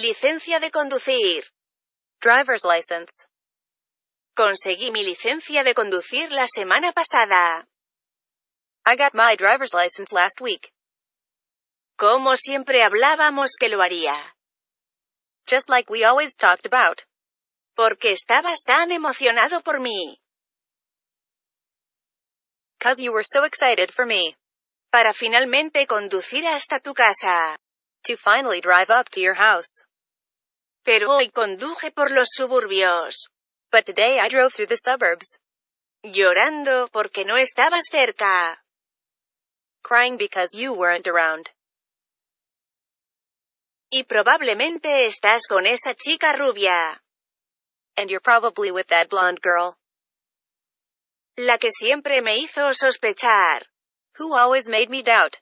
Licencia de conducir. Driver's license. Conseguí mi licencia de conducir la semana pasada. I got my driver's license last week. Como siempre hablábamos que lo haría. Just like we always talked about. Porque estabas tan emocionado por mí. Cause you were so excited for me. Para finalmente conducir hasta tu casa. To finally drive up to your house. Pero hoy conduje por los suburbios. But today I drove through the suburbs. Llorando porque no estabas cerca. Crying because you weren't around. Y probablemente estás con esa chica rubia. And you're probably with that blonde girl. La que siempre me hizo sospechar. Who always made me doubt.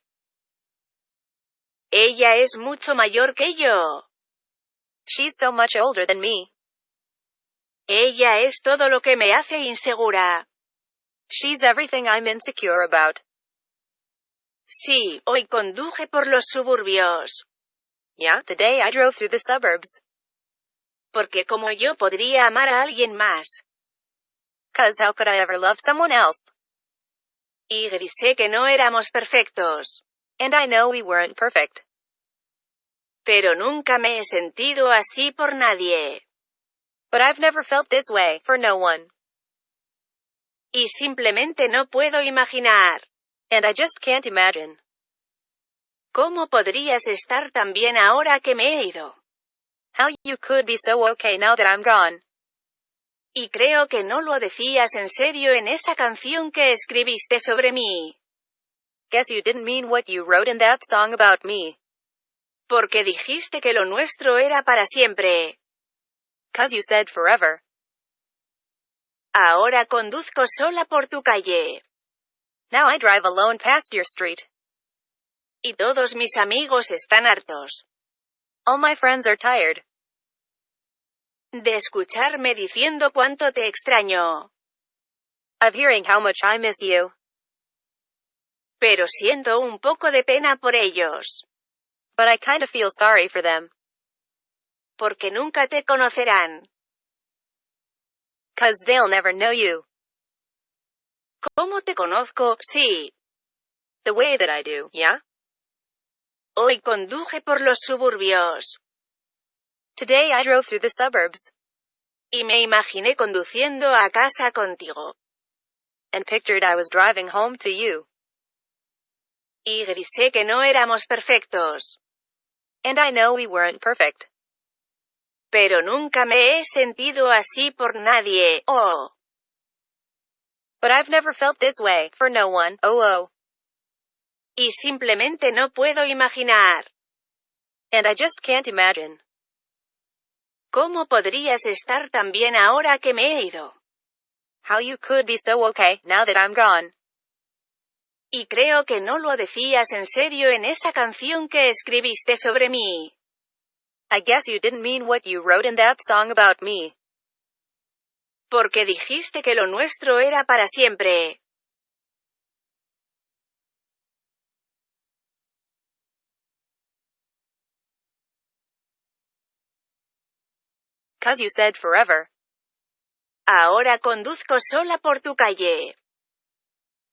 Ella es mucho mayor que yo. She's so much older than me. Ella es todo lo que me hace insegura. She's everything I'm insecure about. Sí, hoy conduje por los suburbios. Yeah, today I drove through the suburbs. Porque como yo podría amar a alguien más. Cause how could I ever love someone else? Y grisé que no éramos perfectos. And I know we weren't perfect. Pero nunca me he sentido así por nadie. But I've never felt this way, for no one. Y simplemente no puedo imaginar. And I just can't imagine. ¿Cómo podrías estar tan bien ahora que me he ido? How you could be so okay now that I'm gone. Y creo que no lo decías en serio en esa canción que escribiste sobre mí. Guess you didn't mean what you wrote in that song about me. Porque dijiste que lo nuestro era para siempre. Cause you said forever. Ahora conduzco sola por tu calle. Now I drive alone past your street. Y todos mis amigos están hartos. All my friends are tired. De escucharme diciendo cuánto te extraño. Of hearing how much I miss you. Pero siento un poco de pena por ellos. But I kinda feel sorry for them. Porque nunca te conocerán. Cause they'll never know you. ¿Cómo te conozco? Sí. The way that I do, yeah? Hoy conduje por los suburbios. Today I drove through the suburbs. Y me imaginé conduciendo a casa contigo. And pictured I was driving home to you. Y grisé que no éramos perfectos. And I know we weren't perfect. Pero nunca me he sentido así por nadie, oh. But I've never felt this way, for no one, oh oh. Y simplemente no puedo imaginar. And I just can't imagine. ¿Cómo podrías estar tan bien ahora que me he ido? How you could be so okay, now that I'm gone. Y creo que no lo decías en serio en esa canción que escribiste sobre mí. I guess you didn't mean what you wrote in that song about me. Porque dijiste que lo nuestro era para siempre. Cause you said forever. Ahora conduzco sola por tu calle.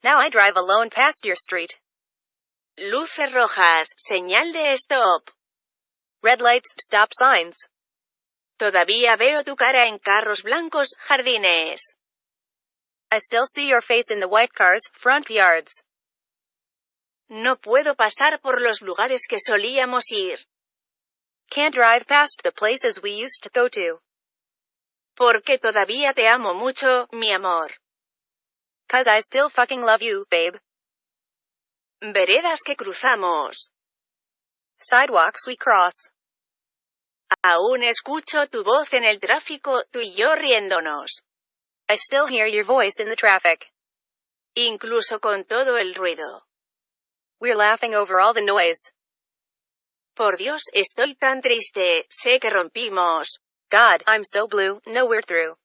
Now I drive alone past your street. Luces rojas, señal de stop. Red lights, stop signs. Todavía veo tu cara en carros blancos, jardines. I still see your face in the white cars, front yards. No puedo pasar por los lugares que solíamos ir. Can't drive past the places we used to go to. Porque todavía te amo mucho, mi amor. Cause I still fucking love you, babe. Veredas que cruzamos. Sidewalks we cross. Aún escucho tu voz en el tráfico, tú y yo riéndonos. I still hear your voice in the traffic. Incluso con todo el ruido. We're laughing over all the noise. Por Dios, estoy tan triste, sé que rompimos. God, I'm so blue, no we're through.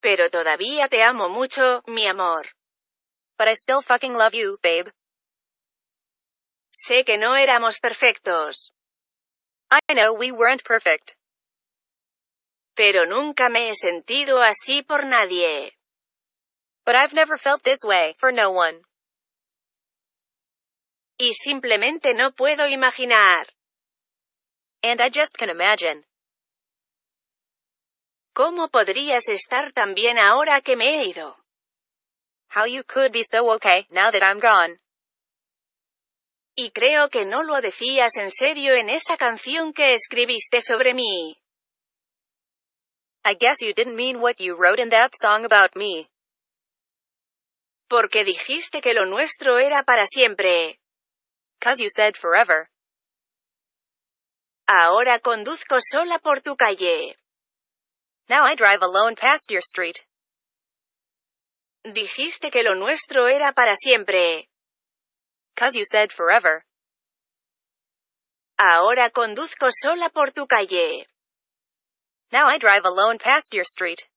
Pero todavía te amo mucho, mi amor. But I still fucking love you, babe. Sé que no éramos perfectos. I know we weren't perfect. Pero nunca me he sentido así por nadie. But I've never felt this way, for no one. Y simplemente no puedo imaginar. And I just can imagine. ¿Cómo podrías estar tan bien ahora que me he ido? How you could be so okay, now that I'm gone. Y creo que no lo decías en serio en esa canción que escribiste sobre mí. I guess you didn't mean what you wrote in that song about me. Porque dijiste que lo nuestro era para siempre. Cause you said forever. Ahora conduzco sola por tu calle. Now I drive alone past your street. Dijiste que lo nuestro era para siempre. Cause you said forever. Ahora conduzco sola por tu calle. Now I drive alone past your street.